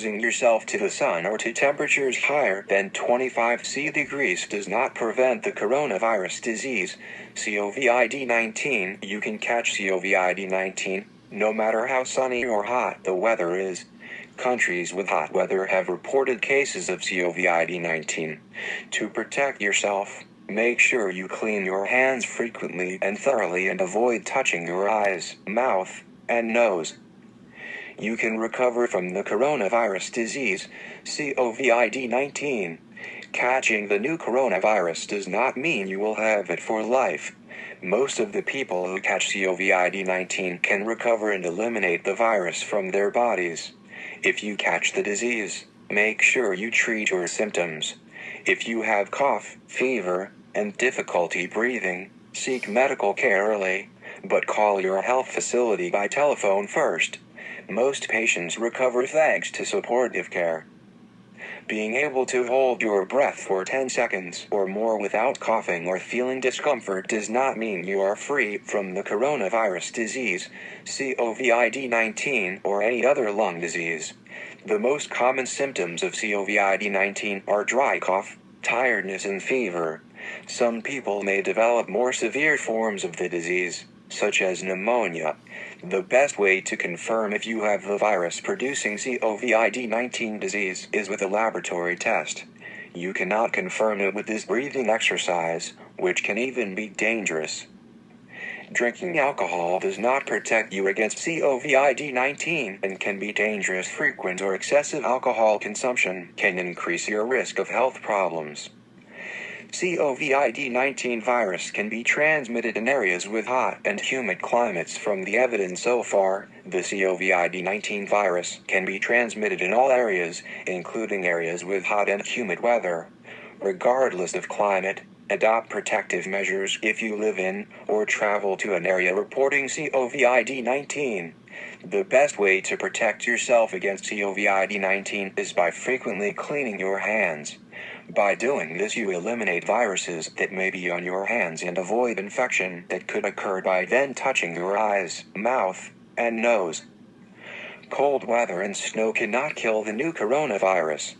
exposing yourself to the sun or to temperatures higher than 25 C degrees does not prevent the coronavirus disease, COVID-19. You can catch COVID-19 no matter how sunny or hot the weather is. Countries with hot weather have reported cases of COVID-19. To protect yourself, make sure you clean your hands frequently and thoroughly and avoid touching your eyes, mouth, and nose. You can recover from the coronavirus disease, COVID-19. Catching the new coronavirus does not mean you will have it for life. Most of the people who catch COVID-19 can recover and eliminate the virus from their bodies. If you catch the disease, make sure you treat your symptoms. If you have cough, fever, and difficulty breathing, seek medical care early, but call your health facility by telephone first. Most patients recover thanks to supportive care. Being able to hold your breath for 10 seconds or more without coughing or feeling discomfort does not mean you are free from the coronavirus disease, COVID-19 or any other lung disease. The most common symptoms of COVID-19 are dry cough, tiredness and fever. Some people may develop more severe forms of the disease, such as pneumonia. The best way to confirm if you have the virus producing COVID-19 disease is with a laboratory test. You cannot confirm it with this breathing exercise, which can even be dangerous. Drinking alcohol does not protect you against COVID-19 and can be dangerous. Frequent or excessive alcohol consumption can increase your risk of health problems. COVID-19 virus can be transmitted in areas with hot and humid climates from the evidence so far, the COVID-19 virus can be transmitted in all areas, including areas with hot and humid weather. Regardless of climate, adopt protective measures if you live in or travel to an area reporting COVID-19. The best way to protect yourself against COVID-19 is by frequently cleaning your hands. By doing this you eliminate viruses that may be on your hands and avoid infection that could occur by then touching your eyes, mouth, and nose. Cold weather and snow cannot kill the new coronavirus.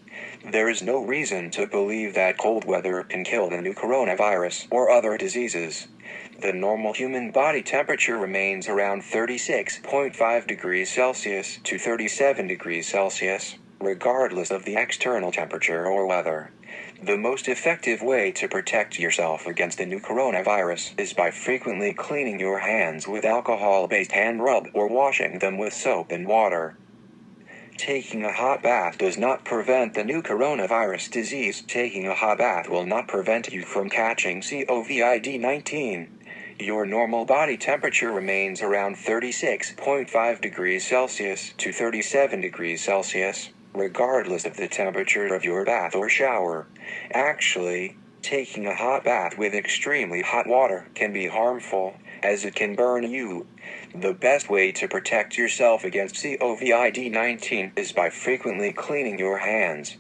There is no reason to believe that cold weather can kill the new coronavirus or other diseases. The normal human body temperature remains around 36.5 degrees Celsius to 37 degrees Celsius, regardless of the external temperature or weather. The most effective way to protect yourself against the new coronavirus is by frequently cleaning your hands with alcohol-based hand rub or washing them with soap and water. Taking a hot bath does not prevent the new coronavirus disease. Taking a hot bath will not prevent you from catching COVID-19. Your normal body temperature remains around 36.5 degrees Celsius to 37 degrees Celsius regardless of the temperature of your bath or shower. Actually, taking a hot bath with extremely hot water can be harmful, as it can burn you. The best way to protect yourself against COVID-19 is by frequently cleaning your hands.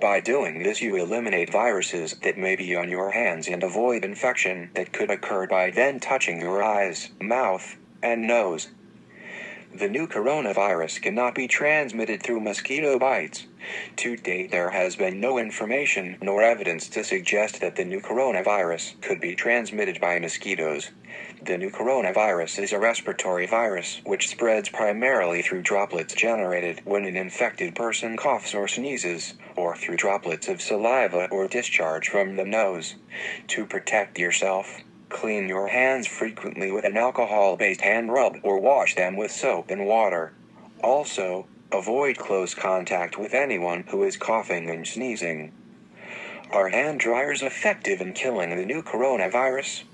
By doing this you eliminate viruses that may be on your hands and avoid infection that could occur by then touching your eyes, mouth, and nose. The new coronavirus cannot be transmitted through mosquito bites. To date, there has been no information nor evidence to suggest that the new coronavirus could be transmitted by mosquitoes. The new coronavirus is a respiratory virus which spreads primarily through droplets generated when an infected person coughs or sneezes, or through droplets of saliva or discharge from the nose. To protect yourself, Clean your hands frequently with an alcohol-based hand rub or wash them with soap and water. Also, avoid close contact with anyone who is coughing and sneezing. Are hand dryers effective in killing the new coronavirus?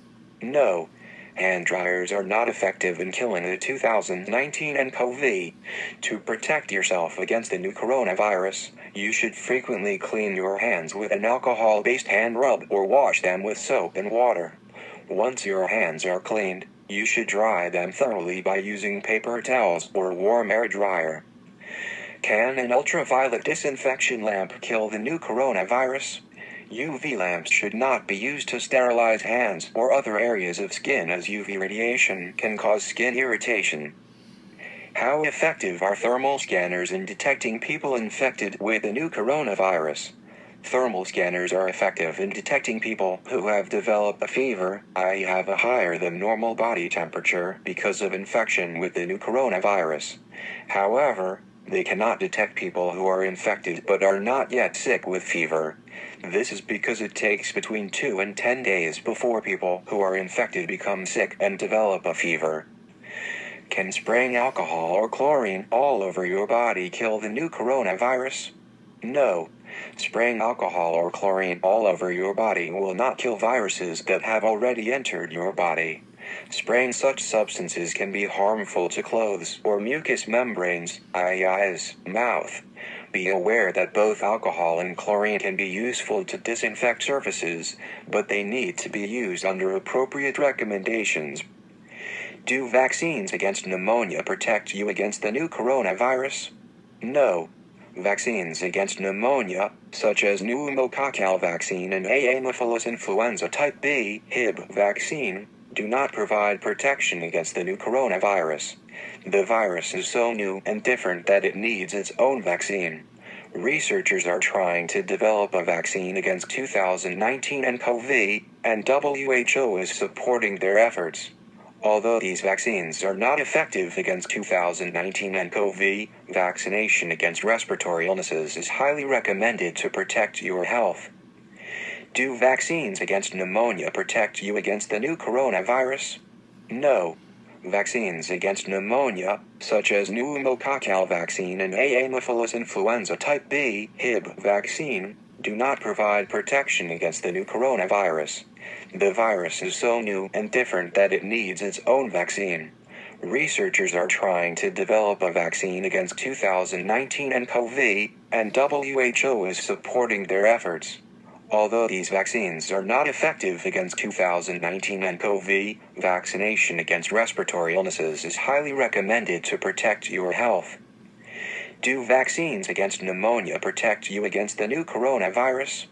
No. Hand dryers are not effective in killing the 2019 nCoV. To protect yourself against the new coronavirus, you should frequently clean your hands with an alcohol-based hand rub or wash them with soap and water. Once your hands are cleaned, you should dry them thoroughly by using paper towels or warm air dryer. Can an ultraviolet disinfection lamp kill the new coronavirus? UV lamps should not be used to sterilize hands or other areas of skin as UV radiation can cause skin irritation. How effective are thermal scanners in detecting people infected with the new coronavirus? Thermal scanners are effective in detecting people who have developed a fever, i.e., have a higher than normal body temperature because of infection with the new coronavirus. However, they cannot detect people who are infected but are not yet sick with fever. This is because it takes between 2 and 10 days before people who are infected become sick and develop a fever. Can spraying alcohol or chlorine all over your body kill the new coronavirus? No. Spraying alcohol or chlorine all over your body will not kill viruses that have already entered your body. Spraying such substances can be harmful to clothes or mucous membranes, eyes, mouth. Be aware that both alcohol and chlorine can be useful to disinfect surfaces, but they need to be used under appropriate recommendations. Do vaccines against pneumonia protect you against the new coronavirus? No. Vaccines against pneumonia, such as pneumococcal vaccine and Haemophilus influenza type B (Hib) vaccine, do not provide protection against the new coronavirus. The virus is so new and different that it needs its own vaccine. Researchers are trying to develop a vaccine against 2019 nCoV, and WHO is supporting their efforts. Although these vaccines are not effective against 2019 nCoV, vaccination against respiratory illnesses is highly recommended to protect your health. Do vaccines against pneumonia protect you against the new coronavirus? No. Vaccines against pneumonia, such as pneumococcal vaccine and Haemophilus influenza type B (Hib) vaccine, do not provide protection against the new coronavirus. The virus is so new and different that it needs its own vaccine. Researchers are trying to develop a vaccine against 2019 nCoV, and WHO is supporting their efforts. Although these vaccines are not effective against 2019 nCoV, vaccination against respiratory illnesses is highly recommended to protect your health. Do vaccines against pneumonia protect you against the new coronavirus?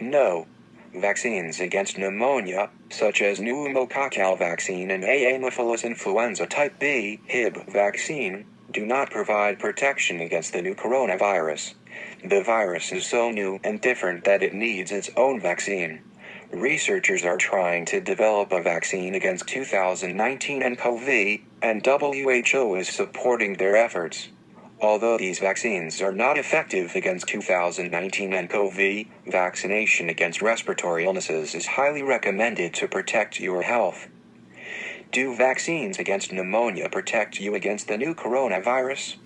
No. Vaccines against pneumonia, such as pneumococcal vaccine and Haemophilus influenza type B (Hib) vaccine, do not provide protection against the new coronavirus. The virus is so new and different that it needs its own vaccine. Researchers are trying to develop a vaccine against 2019 nCoV, and WHO is supporting their efforts. Although these vaccines are not effective against 2019 nCoV, vaccination against respiratory illnesses is highly recommended to protect your health. Do vaccines against pneumonia protect you against the new coronavirus?